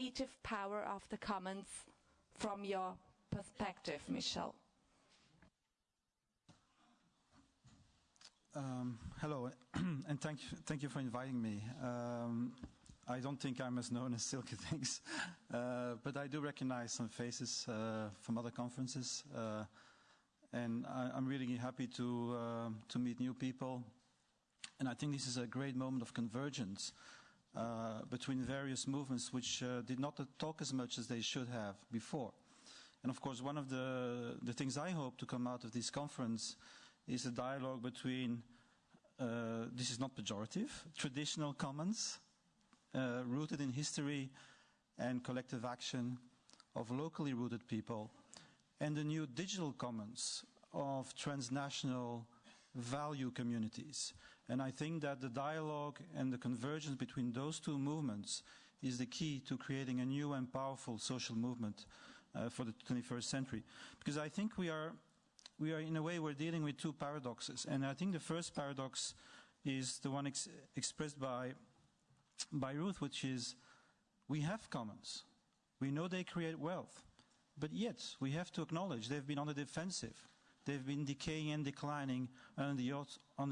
creative power of the commons from your perspective, Michel? Um, hello, and thank you, thank you for inviting me. Um, I don't think I'm as known as Silky Things, uh, but I do recognize some faces uh, from other conferences, uh, and I, am really happy to uh, to meet new people. And I think this is a great moment of convergence uh, between various movements, which uh, did not talk as much as they should have before. And of course, one of the the things I hope to come out of this conference is a dialogue between, uh, this is not pejorative, traditional commons uh, rooted in history and collective action of locally rooted people, and the new digital commons of transnational value communities. And I think that the dialogue and the convergence between those two movements is the key to creating a new and powerful social movement uh, for the 21st century. Because I think we are we are in a way we're dealing with two paradoxes. And I think the first paradox is the one ex expressed by by Ruth, which is we have commons. We know they create wealth. But yet, we have to acknowledge they've been on the defensive. They've been decaying and declining under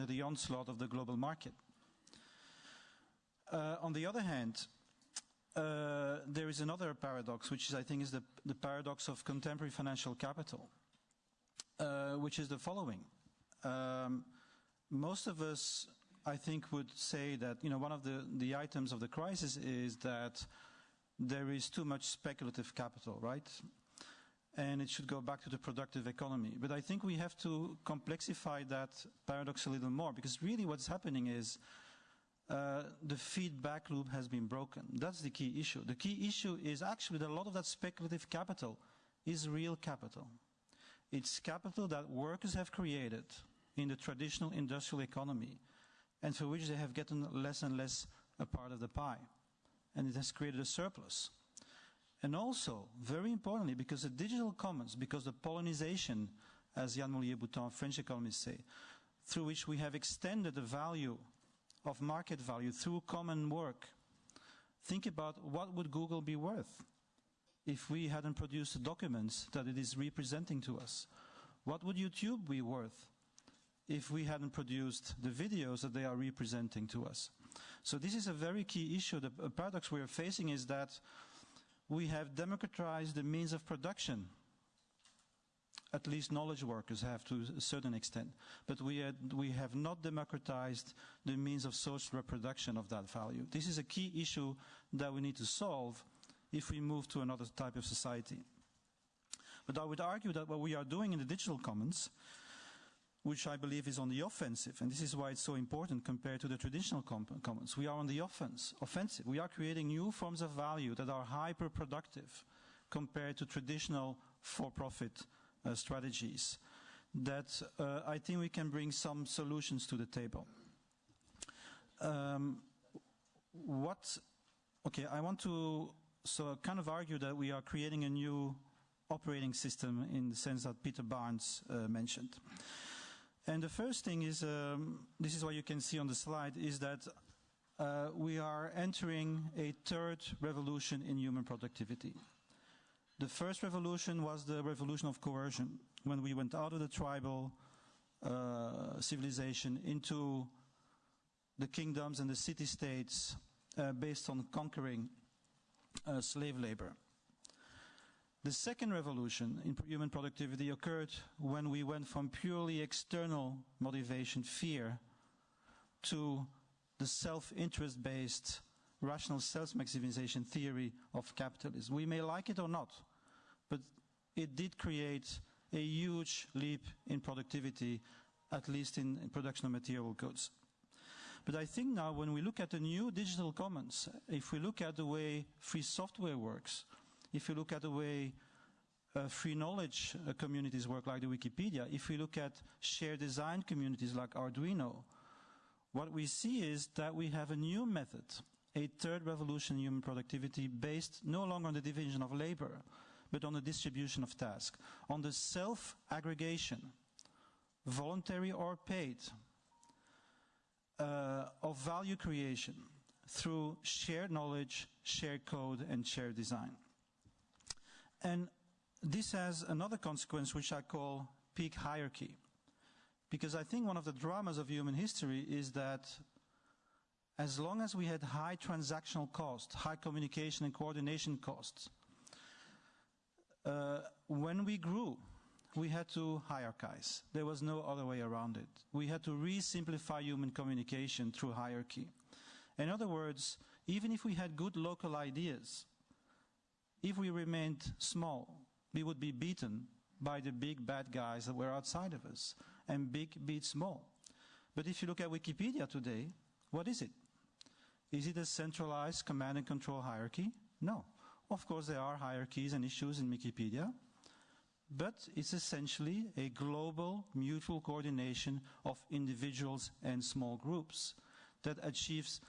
the, onslaught of the global market. Uh, on the other hand, uh, there is another paradox, which is, I think is the, the paradox of contemporary financial capital uh, which is the following. Um, most of us, I think, would say that you know one of the, the items of the crisis is that there is too much speculative capital, right? And it should go back to the productive economy. But I think we have to complexify that paradox a little more because really what's happening is uh, the feedback loop has been broken. That's the key issue. The key issue is actually that a lot of that speculative capital is real capital. It's capital that workers have created in the traditional industrial economy and for which they have gotten less and less a part of the pie. And it has created a surplus. And also, very importantly, because the digital commons, because the pollinization, as Yann Moulier-Boutang, French economists say, through which we have extended the value of market value through common work. Think about what would Google be worth? if we hadn't produced the documents that it is representing to us? What would YouTube be worth if we hadn't produced the videos that they are representing to us? So this is a very key issue. The paradox we are facing is that we have democratized the means of production. At least knowledge workers have to a certain extent. But we, had, we have not democratized the means of social reproduction of that value. This is a key issue that we need to solve if we move to another type of society. But I would argue that what we are doing in the digital commons, which I believe is on the offensive, and this is why it's so important compared to the traditional commons, we are on the offense, offensive. We are creating new forms of value that are hyper-productive compared to traditional for-profit uh, strategies that uh, I think we can bring some solutions to the table. Um, what, okay, I want to so kind of argue that we are creating a new operating system in the sense that Peter Barnes uh, mentioned. And the first thing is, um, this is what you can see on the slide, is that uh, we are entering a third revolution in human productivity. The first revolution was the revolution of coercion, when we went out of the tribal uh, civilization into the kingdoms and the city-states uh, based on conquering uh, slave labor. The second revolution in human productivity occurred when we went from purely external motivation, fear, to the self-interest based rational self-maximization theory of capitalism. We may like it or not, but it did create a huge leap in productivity, at least in, in production of material goods. But I think now when we look at the new digital commons, if we look at the way free software works, if you look at the way uh, free knowledge uh, communities work like the Wikipedia, if we look at shared design communities like Arduino, what we see is that we have a new method, a third revolution in human productivity based no longer on the division of labor, but on the distribution of tasks, on the self-aggregation, voluntary or paid, uh, of value creation through shared knowledge, shared code, and shared design. And this has another consequence which I call peak hierarchy. Because I think one of the dramas of human history is that as long as we had high transactional costs, high communication and coordination costs, uh, when we grew, we had to hierarchize. There was no other way around it. We had to re-simplify human communication through hierarchy. In other words, even if we had good local ideas, if we remained small, we would be beaten by the big bad guys that were outside of us. And big beats small. But if you look at Wikipedia today, what is it? Is it a centralized command and control hierarchy? No. Of course, there are hierarchies and issues in Wikipedia, but it's essentially a global mutual coordination of individuals and small groups that achieves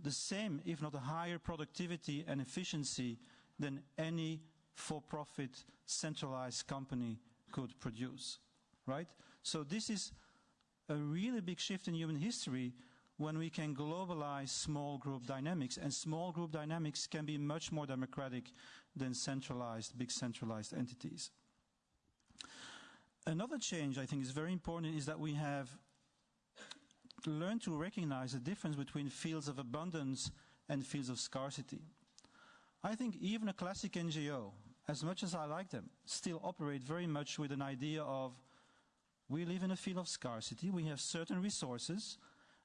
the same, if not a higher productivity and efficiency than any for-profit centralized company could produce, right? So this is a really big shift in human history when we can globalize small group dynamics, and small group dynamics can be much more democratic than centralized, big centralized entities. Another change I think is very important is that we have learned to recognize the difference between fields of abundance and fields of scarcity. I think even a classic NGO, as much as I like them, still operate very much with an idea of we live in a field of scarcity, we have certain resources,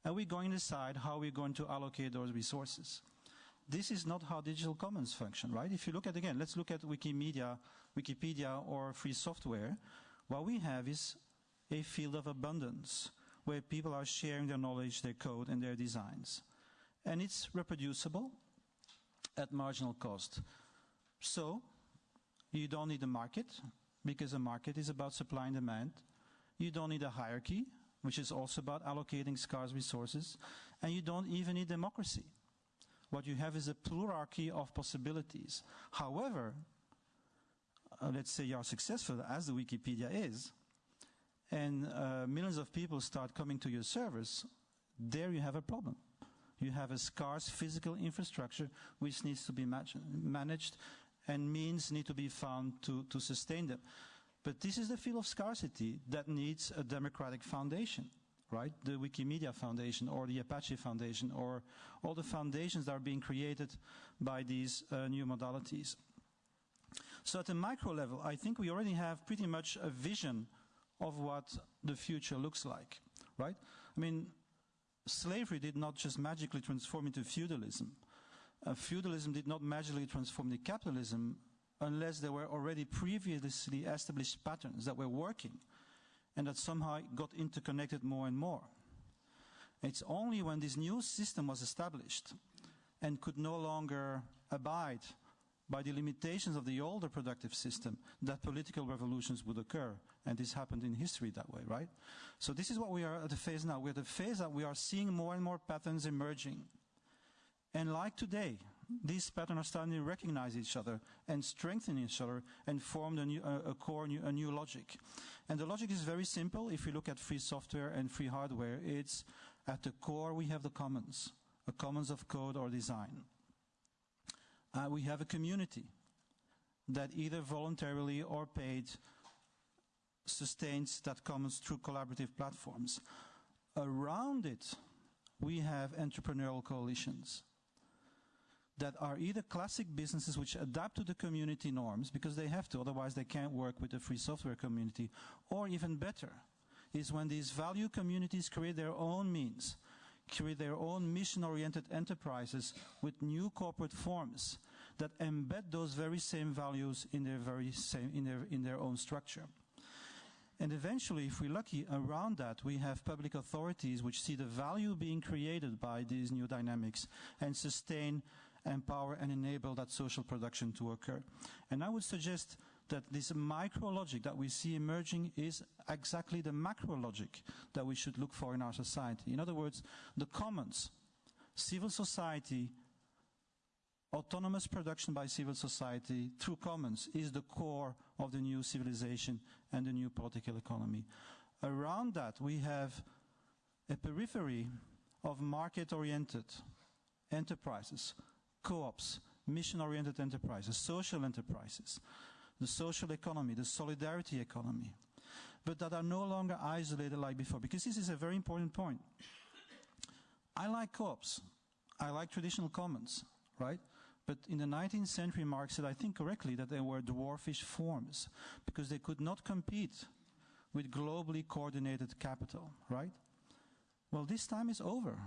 and we're going to decide how we're going to allocate those resources. This is not how digital commons function, right? If you look at, again, let's look at Wikimedia, Wikipedia or free software. What we have is a field of abundance where people are sharing their knowledge, their code, and their designs. And it's reproducible at marginal cost. So, you don't need a market, because a market is about supply and demand. You don't need a hierarchy, which is also about allocating scarce resources. And you don't even need democracy. What you have is a plurality of possibilities. However, uh, let's say you are successful, as the Wikipedia is, and uh, millions of people start coming to your servers, there you have a problem. You have a scarce physical infrastructure which needs to be managed and means need to be found to, to sustain them. But this is the field of scarcity that needs a democratic foundation, right? The Wikimedia Foundation or the Apache Foundation or all the foundations that are being created by these uh, new modalities. So at the micro level, I think we already have pretty much a vision of what the future looks like, right? I mean, slavery did not just magically transform into feudalism. Uh, feudalism did not magically transform into capitalism unless there were already previously established patterns that were working and that somehow got interconnected more and more. It's only when this new system was established and could no longer abide by the limitations of the older productive system that political revolutions would occur. And this happened in history that way, right? So this is what we are at the phase now. We're at the phase that we are seeing more and more patterns emerging. And like today, these patterns are starting to recognize each other and strengthen each other and form a, new, a, a core, new, a new logic. And the logic is very simple. If you look at free software and free hardware, it's at the core we have the commons, a commons of code or design. Uh, we have a community that either voluntarily or paid sustains that commons through collaborative platforms. Around it, we have entrepreneurial coalitions that are either classic businesses which adapt to the community norms because they have to, otherwise they can't work with the free software community, or even better, is when these value communities create their own means, create their own mission-oriented enterprises with new corporate forms that embed those very same values in their very same, in their, in their own structure. And eventually, if we're lucky, around that, we have public authorities which see the value being created by these new dynamics and sustain empower and enable that social production to occur. And I would suggest that this micro logic that we see emerging is exactly the macro logic that we should look for in our society. In other words, the commons, civil society, autonomous production by civil society through commons is the core of the new civilization and the new political economy. Around that, we have a periphery of market-oriented enterprises, co-ops, mission-oriented enterprises, social enterprises, the social economy, the solidarity economy, but that are no longer isolated like before. Because this is a very important point. I like co-ops. I like traditional commons, right? But in the 19th century, Marx said, I think correctly, that they were dwarfish forms because they could not compete with globally coordinated capital, right? Well, this time is over.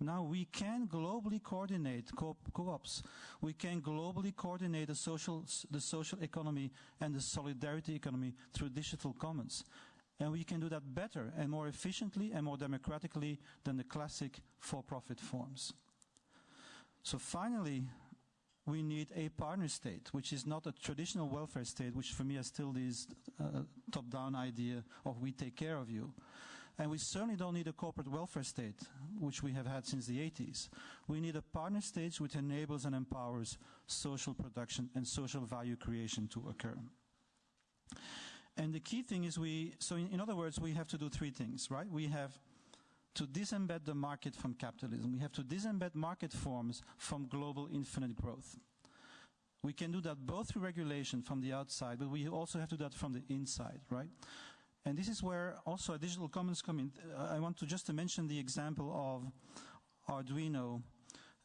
Now we can globally coordinate co-ops. We can globally coordinate the social, the social economy and the solidarity economy through digital commons. And we can do that better and more efficiently and more democratically than the classic for-profit forms. So finally, we need a partner state, which is not a traditional welfare state, which for me is still this uh, top-down idea of we take care of you. And we certainly don't need a corporate welfare state, which we have had since the 80s. We need a partner state which enables and empowers social production and social value creation to occur. And the key thing is we, so in, in other words, we have to do three things, right? We have to disembed the market from capitalism. We have to disembed market forms from global infinite growth. We can do that both through regulation from the outside, but we also have to do that from the inside, right? And this is where also a digital commons come in. Uh, I want to just to mention the example of Arduino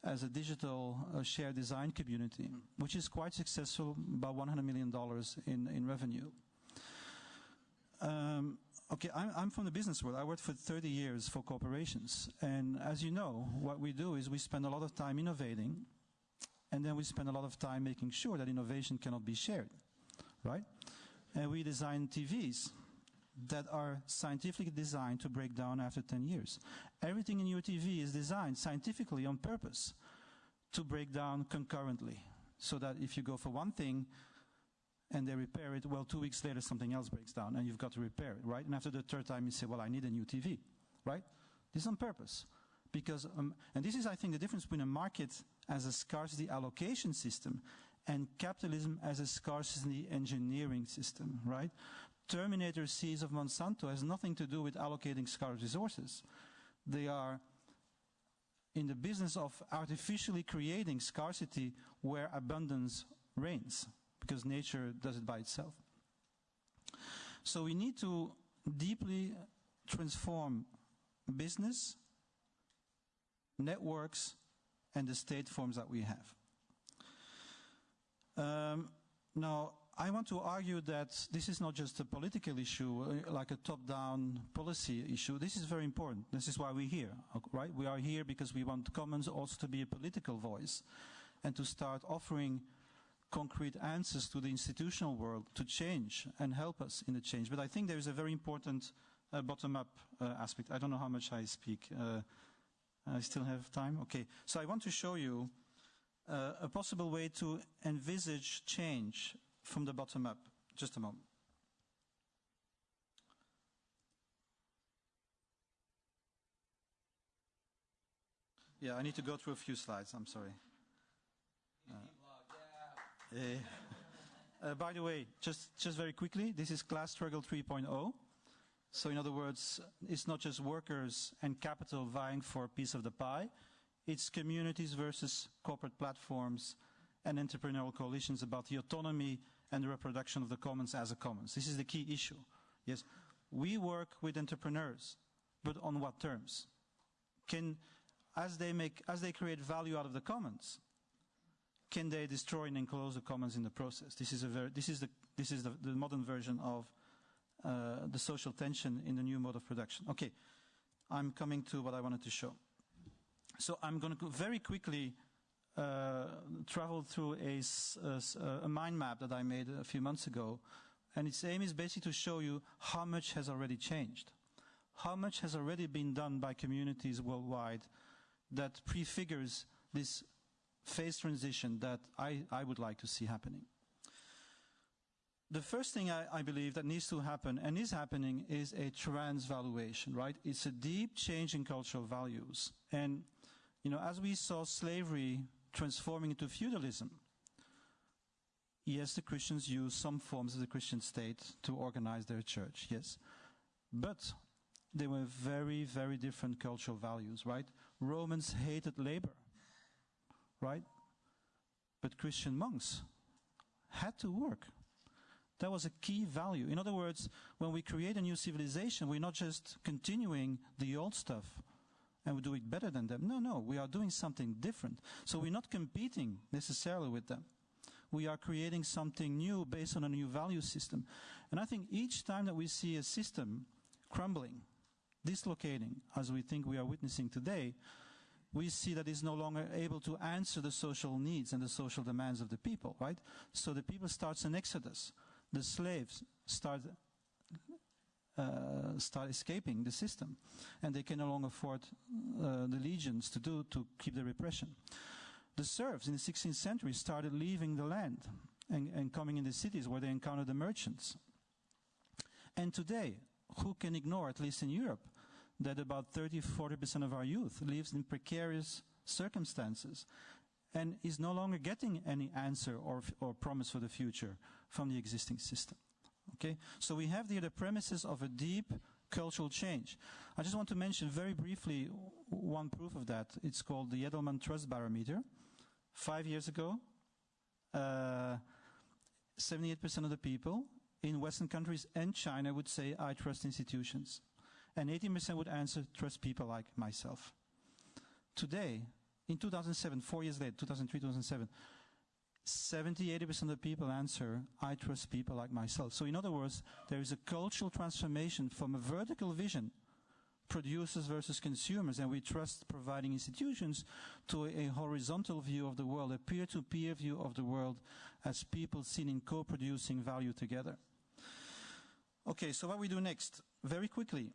as a digital uh, shared design community, which is quite successful, about $100 million in, in revenue. Um, okay, I'm, I'm, from the business world. I worked for 30 years for corporations. And as you know, what we do is we spend a lot of time innovating, and then we spend a lot of time making sure that innovation cannot be shared, right? And we design TVs that are scientifically designed to break down after 10 years. Everything in your TV is designed scientifically on purpose to break down concurrently. So that if you go for one thing and they repair it, well, two weeks later something else breaks down and you've got to repair it, right? And after the third time you say, well, I need a new TV, right? This is on purpose. Because, um, and this is, I think, the difference between a market as a scarcity allocation system and capitalism as a scarcity engineering system, right? Terminator seeds of Monsanto has nothing to do with allocating scarce resources. They are in the business of artificially creating scarcity where abundance reigns, because nature does it by itself. So we need to deeply transform business, networks, and the state forms that we have. Um, now, I want to argue that this is not just a political issue, uh, like a top-down policy issue. This is very important. This is why we're here, right? We are here because we want Commons also to be a political voice and to start offering concrete answers to the institutional world to change and help us in the change. But I think there is a very important uh, bottom-up uh, aspect. I don't know how much I speak. Uh, I still have time? Okay. So I want to show you uh, a possible way to envisage change from the bottom up. Just a moment. Yeah, I need to go through a few slides. I'm sorry. Uh, uh, by the way, just, just very quickly, this is class struggle 3.0. So in other words, it's not just workers and capital vying for a piece of the pie. It's communities versus corporate platforms and entrepreneurial coalitions about the autonomy and the reproduction of the commons as a commons. This is the key issue. Yes, we work with entrepreneurs, but on what terms? Can, as they make, as they create value out of the commons, can they destroy and enclose the commons in the process? This is a very, this is the, this is the, the modern version of uh, the social tension in the new mode of production. Okay, I'm coming to what I wanted to show. So I'm going to go very quickly Uh, traveled through a, a, a, mind map that I made a few months ago. And its aim is basically to show you how much has already changed. How much has already been done by communities worldwide that prefigures this phase transition that I, I would like to see happening. The first thing I, I, believe that needs to happen and is happening is a transvaluation, right? It's a deep change in cultural values. And, you know, as we saw slavery transforming into feudalism. Yes, the Christians use some forms of the Christian state to organize their church, yes. But they were very, very different cultural values, right? Romans hated labor. right? But Christian monks had to work. That was a key value. In other words, when we create a new civilization, we're not just continuing the old stuff and we do it better than them. No, no, we are doing something different. So we're not competing necessarily with them. We are creating something new based on a new value system. And I think each time that we see a system crumbling, dislocating, as we think we are witnessing today, we see that it's no longer able to answer the social needs and the social demands of the people, right? So the people starts an exodus. The slaves start uh, start escaping the system, and they can no longer afford uh, the legions to do to keep the repression. The serfs in the 16th century started leaving the land and, and coming in the cities where they encountered the merchants. And today, who can ignore, at least in Europe, that about 30 40% of our youth lives in precarious circumstances and is no longer getting any answer or, or promise for the future from the existing system. Okay? So we have here the premises of a deep cultural change. I just want to mention very briefly one proof of that. It's called the Edelman Trust Barometer. Five years ago, uh, 78% of the people in Western countries and China would say, I trust institutions. And 18% would answer, trust people like myself. Today, in 2007, four years later, 2003, 2007, 70, 80% of the people answer, I trust people like myself. So in other words, there is a cultural transformation from a vertical vision, producers versus consumers, and we trust providing institutions to a, horizontal view of the world, a peer-to-peer view of the world as people seen in co-producing value together. Okay, so what we do next? Very quickly.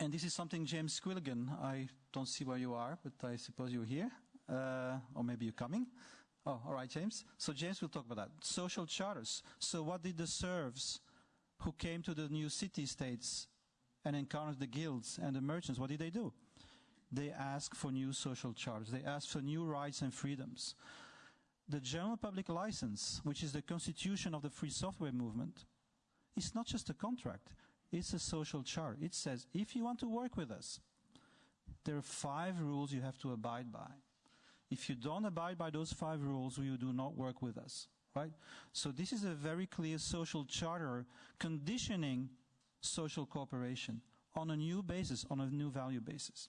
And this is something James Quilligan, I don't see where you are, but I suppose you're here, uh, or maybe you're coming. Oh, all right, James. So James will talk about that. Social charters. So what did the serfs who came to the new city-states and encountered the guilds and the merchants, what did they do? They asked for new social charters. They asked for new rights and freedoms. The General Public License, which is the constitution of the free software movement, is not just a contract. It's a social charter. It says, if you want to work with us, there are five rules you have to abide by. If you don't abide by those five rules, you do not work with us. Right? So this is a very clear social charter conditioning social cooperation on a new basis, on a new value basis.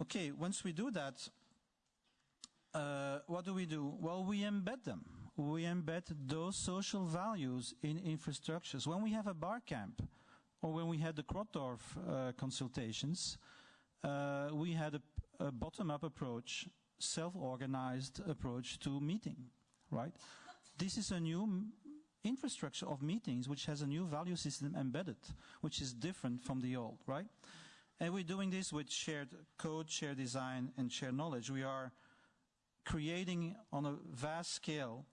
Okay, once we do that, uh, what do we do? Well, we embed them. We embed those social values in infrastructures. When we have a bar camp, or when we had the Crottorf uh, consultations, uh, we had a a bottom-up approach, self-organized approach to meeting, right? This is a new infrastructure of meetings which has a new value system embedded, which is different from the old, right? And we're doing this with shared code, shared design, and shared knowledge. We are creating on a vast scale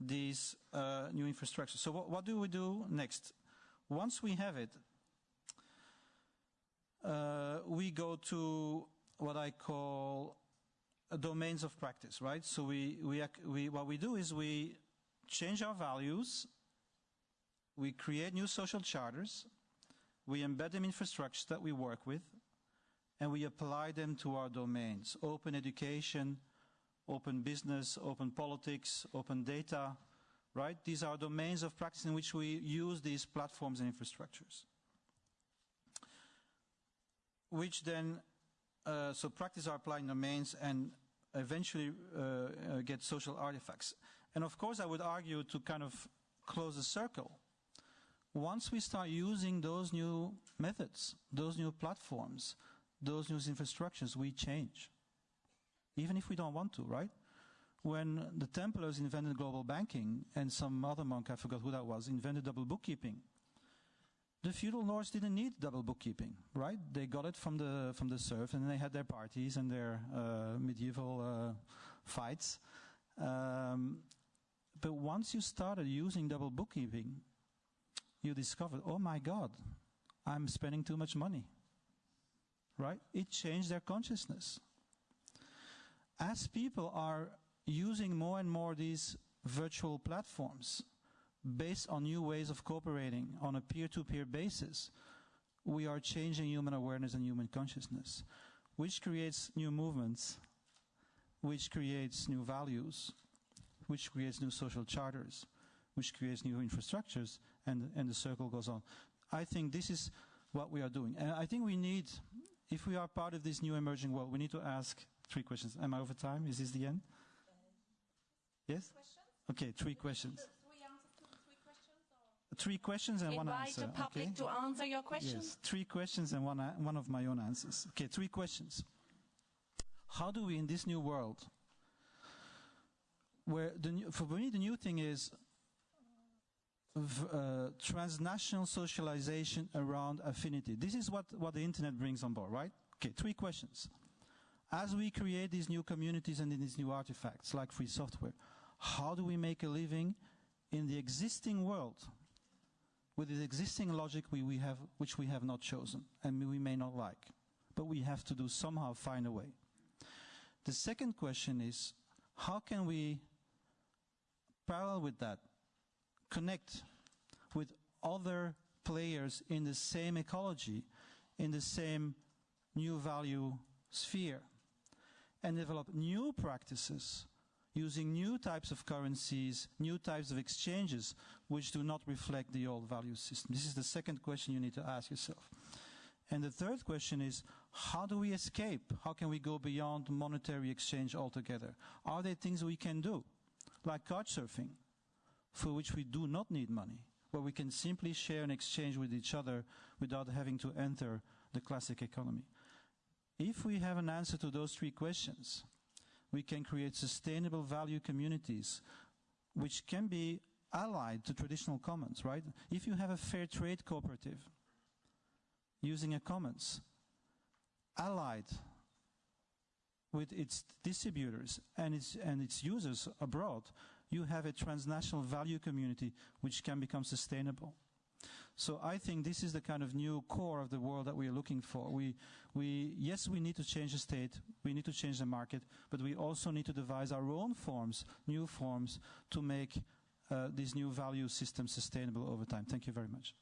these uh, new infrastructures. So what, what, do we do next? Once we have it, uh, we go to what I call domains of practice, right? So we, we, we, what we do is we change our values, we create new social charters, we embed them in infrastructures that we work with, and we apply them to our domains. Open education, open business, open politics, open data, right? These are domains of practice in which we use these platforms and infrastructures. Which then uh, so practice our applying domains and eventually uh, uh, get social artifacts. And of course, I would argue to kind of close the circle. Once we start using those new methods, those new platforms, those new infrastructures, we change. Even if we don't want to, right? When the Templars invented global banking and some other monk, I forgot who that was, invented double bookkeeping, the feudal lords didn't need double bookkeeping, right? They got it from the from the serf, and they had their parties and their uh, medieval uh, fights. Um, but once you started using double bookkeeping, you discovered, oh my God, I'm spending too much money. Right? It changed their consciousness. As people are using more and more these virtual platforms, based on new ways of cooperating on a peer-to-peer basis, we are changing human awareness and human consciousness, which creates new movements which creates new values, which creates new social charters, which creates new infrastructures, and, and the circle goes on. I think this is what we are doing. And I think we need, if we are part of this new emerging world, we need to ask three questions. Am I over time? Is this the end? Yes? Okay, three questions. Three questions and one answer. Invite the public okay? to answer your questions. Yes, three questions and one, one of my own answers. Okay, three questions. How do we, in this new world, where the new, for me the new thing is v- uh, transnational socialization around affinity. This is what, what the internet brings on board, right? Okay, three questions. As we create these new communities and these new artifacts like free software, how do we make a living in the existing world with the existing logic we, we have, which we have not chosen and we may not like, but we have to do somehow find a way. The second question is, how can we, parallel with that, connect with other players in the same ecology, in the same new value sphere, and develop new practices using new types of currencies, new types of exchanges, which do not reflect the old value system? This is the second question you need to ask yourself. And the third question is, how do we escape? How can we go beyond monetary exchange altogether? Are there things we can do, like couchsurfing, for which we do not need money, where we can simply share and exchange with each other without having to enter the classic economy? If we have an answer to those three questions, we can create sustainable value communities which can be allied to traditional commons, right? If you have a fair trade cooperative using a commons, allied with its distributors and its, and its users abroad, you have a transnational value community which can become sustainable. So I think this is the kind of new core of the world that we are looking for. We, we, yes, we need to change the state, we need to change the market, but we also need to devise our own forms, new forms, to make uh, this new value system sustainable over time. Thank you very much.